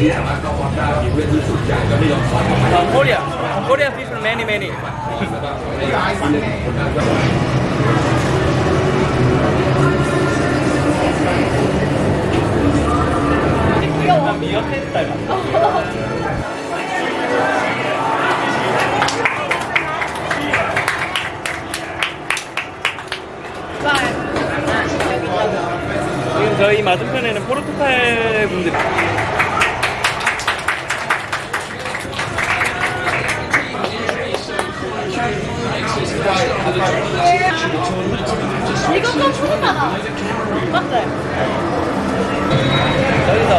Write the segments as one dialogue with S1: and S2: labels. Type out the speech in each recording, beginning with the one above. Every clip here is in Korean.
S1: Uh, Korea. Korea people many many. 미역해 닮았어. 지금 저희 맞은편에는 포르투갈 분들.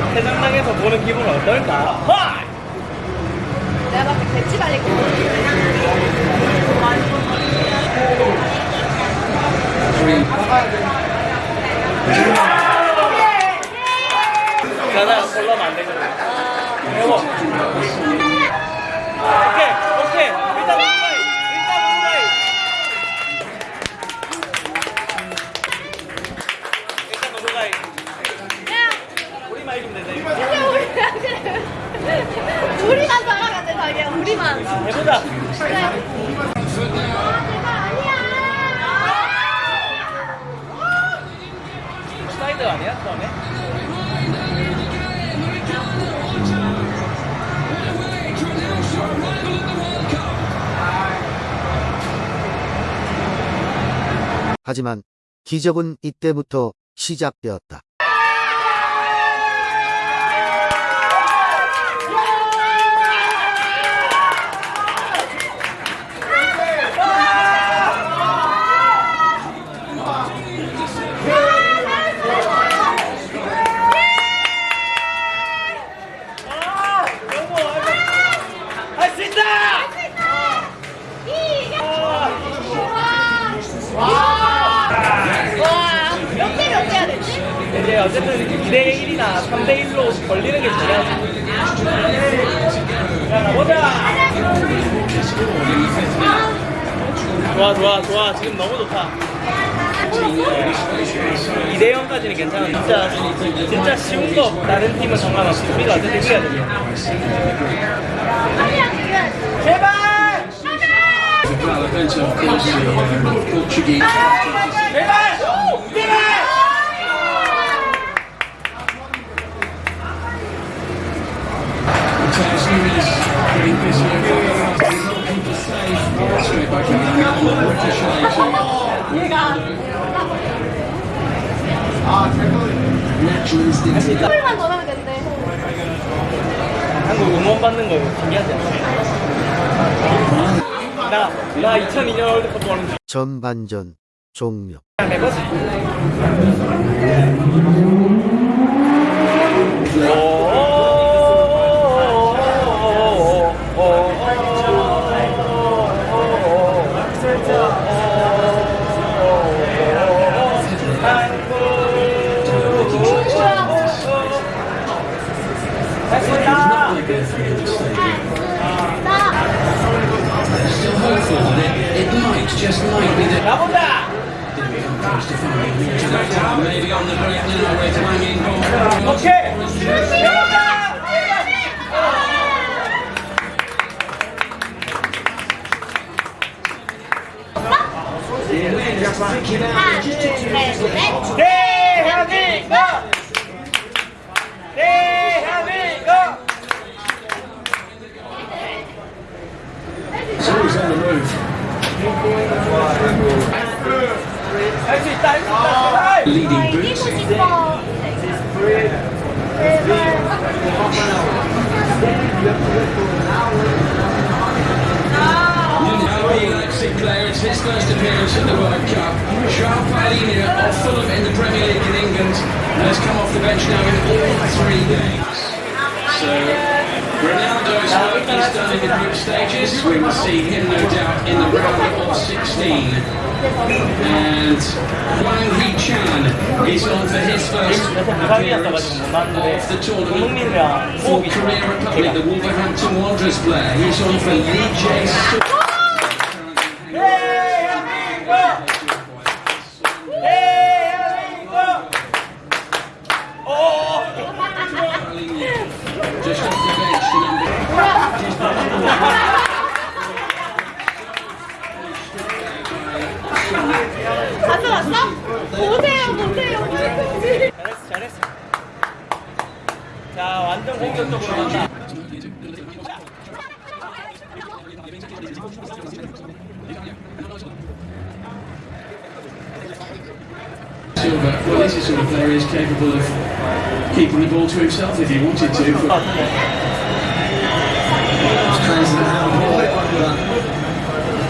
S1: 태장당에서 보는 기분은 어떨까? 하!
S2: 내가 봤을 때 배치 거
S1: 자나 골라면 안 되거든. 여보. 오케이,
S3: 하지만 기적은 이때부터 시작되었다.
S1: 여보, 할수 있다!
S2: 와, 몇 대 몇 대야 되지?
S1: 이제 어쨌든 2대1이나 3대1로 걸리는 게 중요하지. 자, 가보자! 좋아, 좋아, 좋아. 지금 너무 좋다. 2대 0까지는 괜찮아. 진짜, 진짜 쉬운 거 다른 팀은 상관없어. 우리가 어쨌든 이겨야 돼.
S2: 아니야, 지금.
S1: 제발!
S4: Bonaventure, of course, the Portuguese.
S1: 제발! 제발!
S2: 된대.
S1: 한국 응원 받는 거 신기하지 않아? 나, 나 2002년 월드컵 보는 중.
S3: 전반전 종료.
S1: 点下げ打ちたいと思います。
S4: still hopeful that it, it might, just might be that
S1: didn't come close
S4: to finding me to that time, maybe on the break now with hanging on.
S1: Okay! Where's Vicky now?
S4: leading boots. Player, it's his first appearance at the World Cup. Charles Palina of Fulham in the Premier League in England has come off the bench now in all three games. So Ronaldo's work is done in the group stages. We will see him, no doubt, in the round of 16. And Wang Hee-chan is on for his first appearance of the tournament for Korea Republic, the Wolverhampton Wanderers player. He's on for Lee
S1: Jae
S4: Silva, well, this is sort of player is capable of keeping the ball to himself if he wanted to. But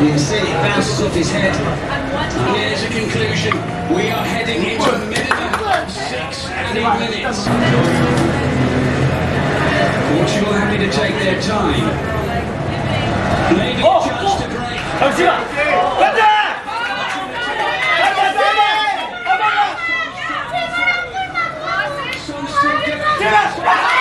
S5: You can see it bounces off his head.
S4: And here's a conclusion. We are heading into a minimum six added minutes. Portugal happy to take their time. Maybe a chance to break.
S1: 잠시만. 간다.
S4: Son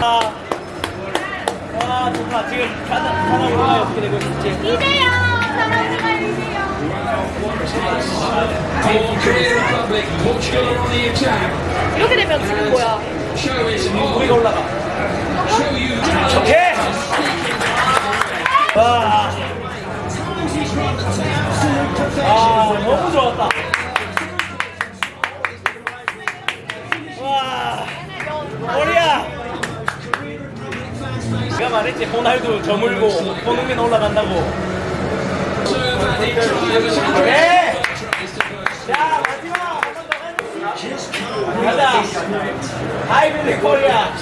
S1: 아, 와 좋다 지금 가나 우리가 어떻게 되고
S4: the attack.
S2: 이렇게 되면 지금 뭐야?
S1: 우리가 올라가
S4: you
S1: 저물고 손흥민 올라간다고. 네. 자, 마지막 가자. 하이빌리 코리아.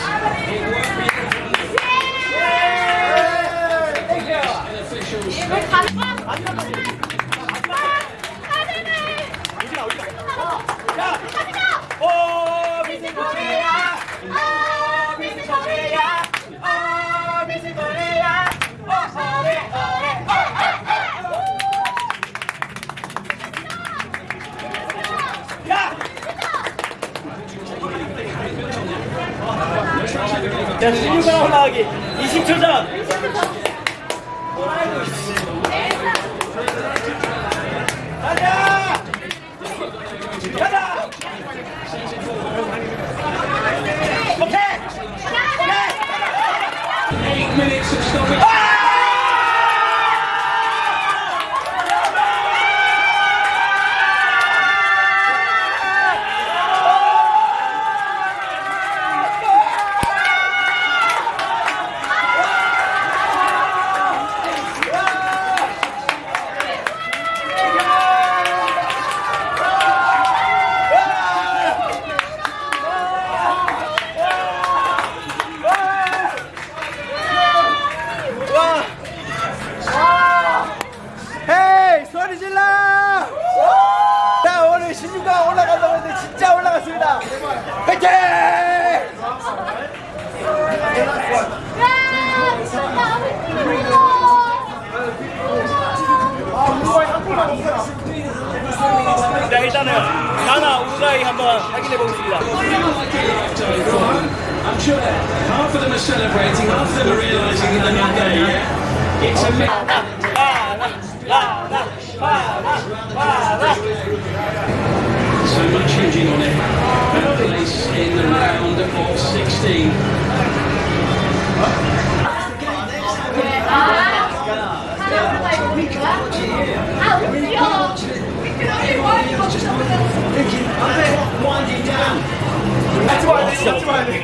S1: 오, 야, 16강 올라가기 20초 전. 자, 일단은 가나, 우루과이 한번 확인해 보겠습니다.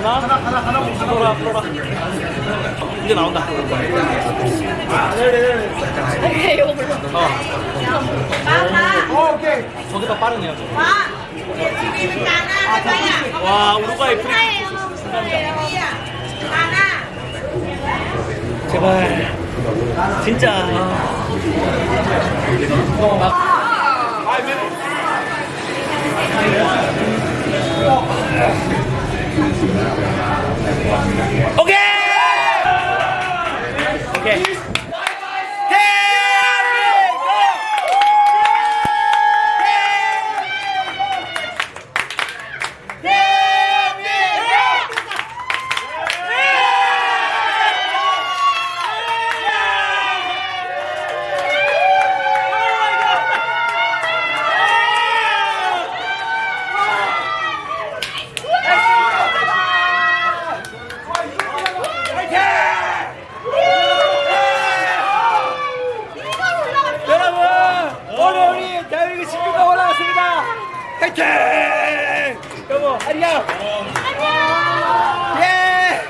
S1: 하나, 하나, 하나, 하나, 풀어라, 풀어라. 이제 나온다.
S2: 오케이 이거 불러
S1: 어, 오케이. 저기다 빠르네요. 와, 우루과이 프리. 제발. 진짜. 오케이! 오케이. 화이팅 여보 안녕 예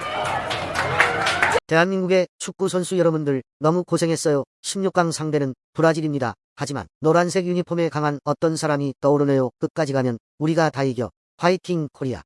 S3: 대한민국의 축구 선수 여러분들 너무 고생했어요. 16강 상대는 브라질입니다. 하지만 노란색 유니폼에 강한 어떤 사람이 떠오르네요. 끝까지 가면 우리가 다 이겨. 화이팅 코리아.